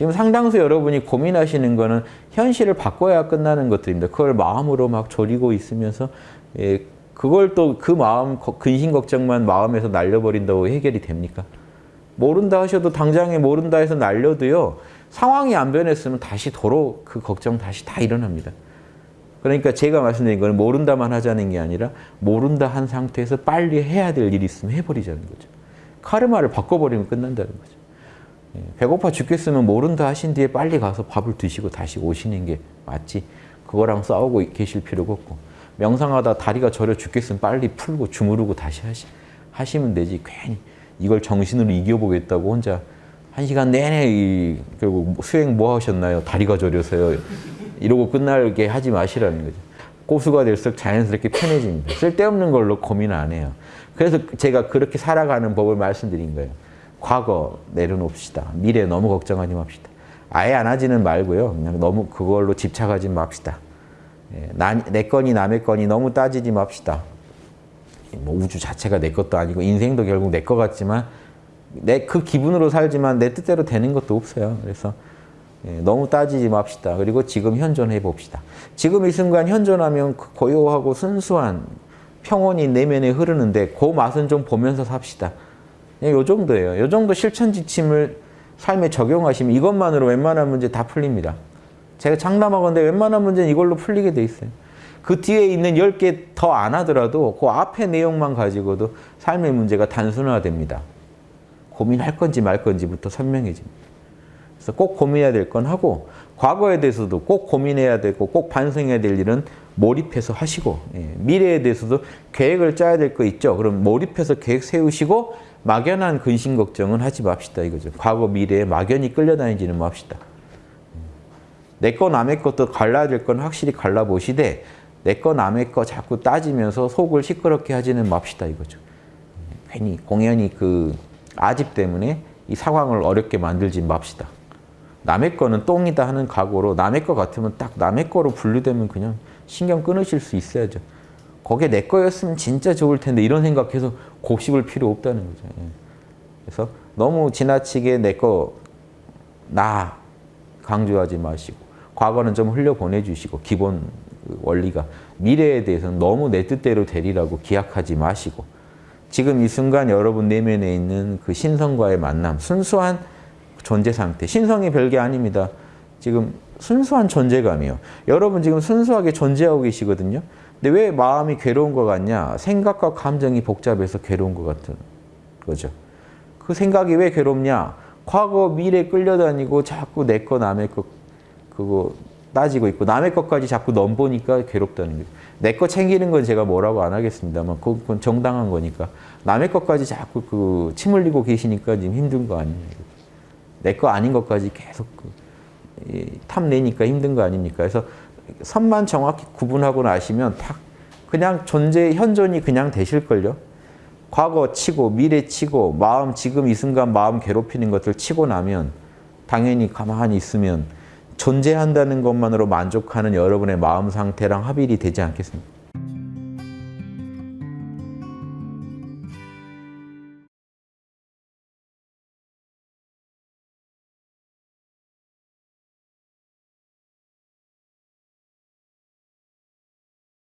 지금 상당수 여러분이 고민하시는 거는 현실을 바꿔야 끝나는 것들입니다. 그걸 마음으로 막 졸이고 있으면서 예, 그걸 또 그 마음 근심 걱정만 마음에서 날려버린다고 해결이 됩니까? 모른다 하셔도 당장에 모른다 해서 날려도요. 상황이 안 변했으면 다시 도로 그 걱정 다시 다 일어납니다. 그러니까 제가 말씀드린 거는 모른다만 하자는 게 아니라 모른다 한 상태에서 빨리 해야 될 일이 있으면 해버리자는 거죠. 카르마를 바꿔버리면 끝난다는 거죠. 예, 배고파 죽겠으면 모른다 하신 뒤에 빨리 가서 밥을 드시고 다시 오시는 게 맞지. 그거랑 싸우고 계실 필요가 없고 명상하다 다리가 저려 죽겠으면 빨리 풀고 주무르고 다시 하시, 하시면 되지. 괜히 이걸 정신으로 이겨보겠다고 혼자 한 시간 내내 이, 결국 수행 뭐 하셨나요? 다리가 저려서요. 이러고 끝나게 하지 마시라는 거죠. 고수가 될수록 자연스럽게 편해집니다. 쓸데없는 걸로 고민 안 해요. 그래서 제가 그렇게 살아가는 법을 말씀드린 거예요. 과거 내려놓읍시다. 미래 너무 걱정하지 맙시다. 아예 안 하지는 말고요. 그냥 너무 그걸로 집착하지 맙시다. 예, 나, 내 건이 남의 건이 너무 따지지 맙시다. 뭐 우주 자체가 내 것도 아니고 인생도 결국 내 것 같지만 내 그 기분으로 살지만 내 뜻대로 되는 것도 없어요. 그래서 예, 너무 따지지 맙시다. 그리고 지금 현존해 봅시다. 지금 이 순간 현존하면 그 고요하고 순수한 평온이 내면에 흐르는데 그 맛은 좀 보면서 삽시다. 예, 요 정도예요. 요 정도 실천 지침을 삶에 적용하시면 이것만으로 웬만한 문제 다 풀립니다. 제가 장담하건데 웬만한 문제는 이걸로 풀리게 돼 있어요. 그 뒤에 있는 10개 더 안 하더라도 그 앞에 내용만 가지고도 삶의 문제가 단순화됩니다. 고민할 건지 말 건지부터 선명해집니다. 그래서 꼭 고민해야 될 건 하고 과거에 대해서도 꼭 고민해야 되고 꼭 반성해야 될 일은 몰입해서 하시고 예, 미래에 대해서도 계획을 짜야 될 거 있죠. 그럼 몰입해서 계획 세우시고 막연한 근심 걱정은 하지 맙시다 이거죠. 과거 미래에 막연히 끌려다니지는 맙시다. 내 거 남의 것도 갈라야 될 건 확실히 갈라보시되 내 거 남의 거 자꾸 따지면서 속을 시끄럽게 하지는 맙시다 이거죠. 괜히 공연히 그 아집 때문에 이 상황을 어렵게 만들지 맙시다. 남의 거는 똥이다 하는 각오로 남의 거 같으면 딱 남의 거로 분류되면 그냥 신경 끊으실 수 있어야죠. 거기에 내 거였으면 진짜 좋을 텐데 이런 생각해서 곱씹을 필요 없다는 거죠. 예. 그래서 너무 지나치게 내 거 나 강조하지 마시고 과거는 좀 흘려보내주시고 기본 그 원리가 미래에 대해서는 너무 내 뜻대로 되리라고 기약하지 마시고 지금 이 순간 여러분 내면에 있는 그 신성과의 만남 순수한 존재 상태 신성이 별게 아닙니다. 지금 순수한 존재감이요. 여러분 지금 순수하게 존재하고 계시거든요. 근데 왜 마음이 괴로운 것 같냐? 생각과 감정이 복잡해서 괴로운 것 같은 거죠. 그 생각이 왜 괴롭냐? 과거, 미래 끌려다니고 자꾸 내 거, 남의 거 그거 따지고 있고 남의 것까지 자꾸 넘보니까 괴롭다는 거죠. 내 거 챙기는 건 제가 뭐라고 안 하겠습니다만 그건 정당한 거니까 남의 것까지 자꾸 그 침 흘리고 계시니까 지금 힘든 거 아닙니까? 내 거 아닌 것까지 계속 그 탐내니까 힘든 거 아닙니까? 그래서 선만 정확히 구분하고 나시면 탁 그냥 존재 현존이 그냥 되실걸요. 과거 치고 미래 치고 마음 지금 이 순간 마음 괴롭히는 것들 치고 나면 당연히 가만히 있으면 존재한다는 것만으로 만족하는 여러분의 마음 상태랑 합일이 되지 않겠습니까?